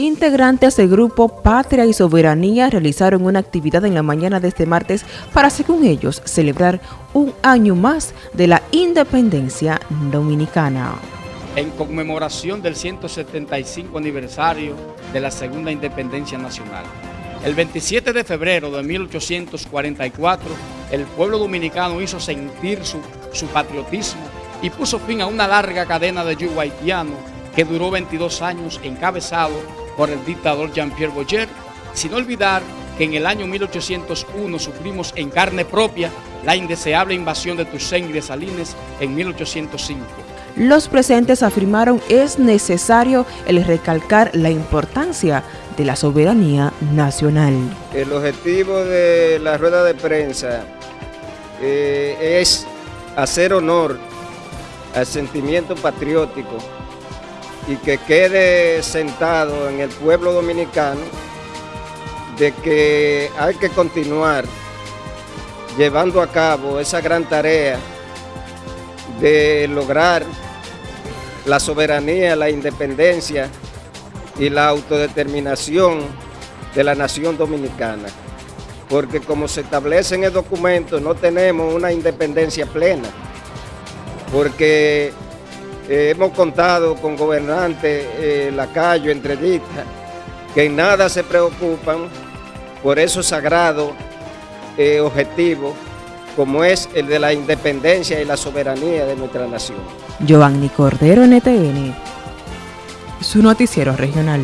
Integrantes del grupo Patria y Soberanía realizaron una actividad en la mañana de este martes para, según ellos, celebrar un año más de la independencia dominicana. En conmemoración del 175 aniversario de la Segunda Independencia Nacional. El 27 de febrero de 1844, el pueblo dominicano hizo sentir su, patriotismo y puso fin a una larga cadena de yugo haitiano que duró 22 años encabezado por el dictador Jean-Pierre Boyer, sin olvidar que en el año 1801 sufrimos en carne propia la indeseable invasión de Toussaint y de Salines en 1805. Los presentes afirmaron es necesario el recalcar la importancia de la soberanía nacional. El objetivo de la rueda de prensa eh, es hacer honor al sentimiento patriótico y que quede sentado en el pueblo dominicano de que hay que continuar llevando a cabo esa gran tarea de lograr la soberanía, la independencia y la autodeterminación de la nación dominicana. Porque como se establece en el documento, no tenemos una independencia plena. Porque eh, hemos contado con gobernantes, eh, Lacayo, entrevistas, que en nada se preocupan por esos sagrados eh, objetivos como es el de la independencia y la soberanía de nuestra nación. Giovanni Cordero, NTN, su noticiero regional.